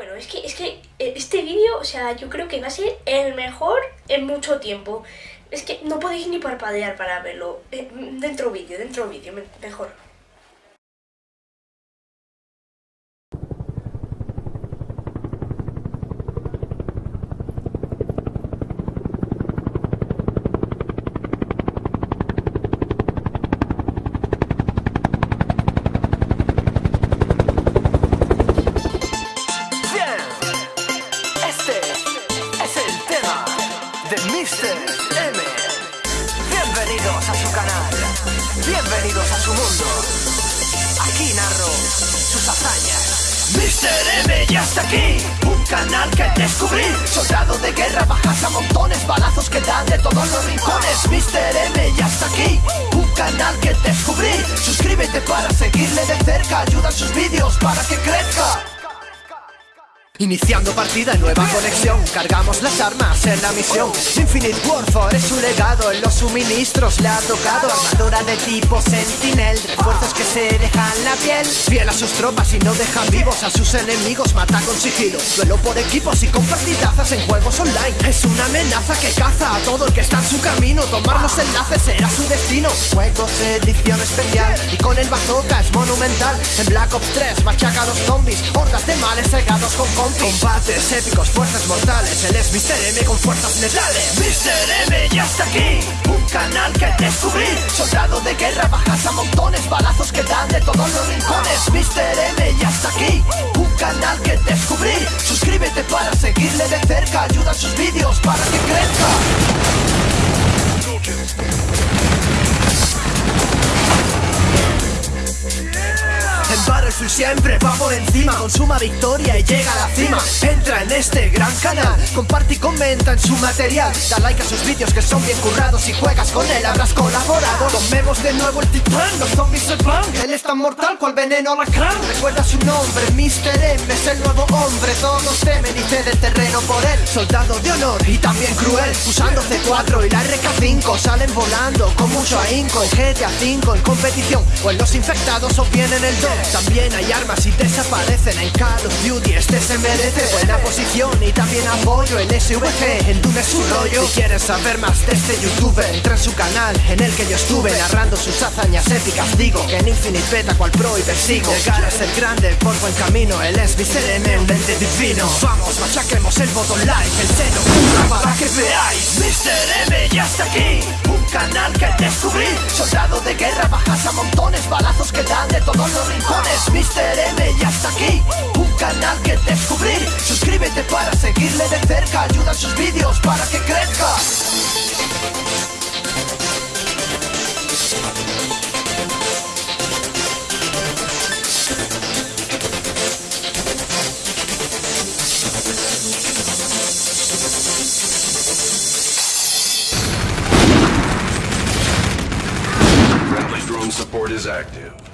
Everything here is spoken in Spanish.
Bueno, es que, es que eh, este vídeo, o sea, yo creo que va a ser el mejor en mucho tiempo. Es que no podéis ni parpadear para verlo. Eh, dentro vídeo, dentro vídeo, me- mejor. De Mr. M. Bienvenidos a su canal, bienvenidos a su mundo. Aquí narro sus hazañas. Mr. M ya está aquí, un canal que descubrí. Soldado de guerra, bajas a montones, balazos que dan de todos los rincones. Mr. M ya está aquí, un canal que descubrí. Suscríbete para seguirle de cerca, ayuda en sus vídeos para que crezca. Iniciando partida en nueva conexión. Cargamos las armas en la misión. Infinite Warfare es su legado En los suministros. Le ha tocado Armadura de tipo Sentinel. Refuerzos que se dejan la piel. Fiel a sus tropas y no dejan vivos A sus enemigos. Mata con sigilo Duelo por equipos y con partidazas en juegos online. Es una amenaza que caza a todo el que está en su camino. Tomar los enlaces será su destino. Juegos edición especial. Y con el bazooka es monumental. En Black Ops 3 machaca a los zombies De males cegados con compis Combates épicos, fuerzas mortales. Él es Mr. M con fuerzas letales. Mr. M ya está aquí. Un canal que descubrí. Soldado de guerra, bajas a montones Balazos que dan de todos los rincones. Mr. M ya está aquí. Un canal que descubrí. Suscríbete para seguirle de cerca. Ayuda en sus vídeos para que crezca Battlefield siempre va por encima Consuma victoria y llega a la cima. Entra en este gran canal Comparte y comenta en su material. Da like a sus vídeos que son bien currados Si juegas con él habrás colaborado. Tomemos de nuevo el titán Los zombies se van es tan mortal cual veneno alacrán. Recuerda su nombre Mr. M es el nuevo hombre. Todos temen y ceden terreno por él. Soldado de honor y también cruel. Usando C4 y la RK5 Salen volando con mucho ahínco. En GTA 5 en competición O en los infectados obtienen el don. También hay armas y desaparecen. En Call of Duty este se merece Buena posición. Y también apoyo El SVG en es su rollo. Si quieres saber más de este youtuber Entra en su canal en el que yo estuve Narrando sus hazañas épicas. Digo que en Infinite Beta cual pro y persigo Llegar a ser grande por buen camino Él es Mr. M, un ente divino Vamos, machaquemos el botón like El seno pura para que veáis Mr. M ya está aquí Un canal que descubrí Soldado de guerra, bajas a montones Balazos que dan de todos los rincones Mr. M ya está aquí Un canal que descubrí Suscríbete para seguirle de cerca Ayuda en sus vídeos para que crezca support is active.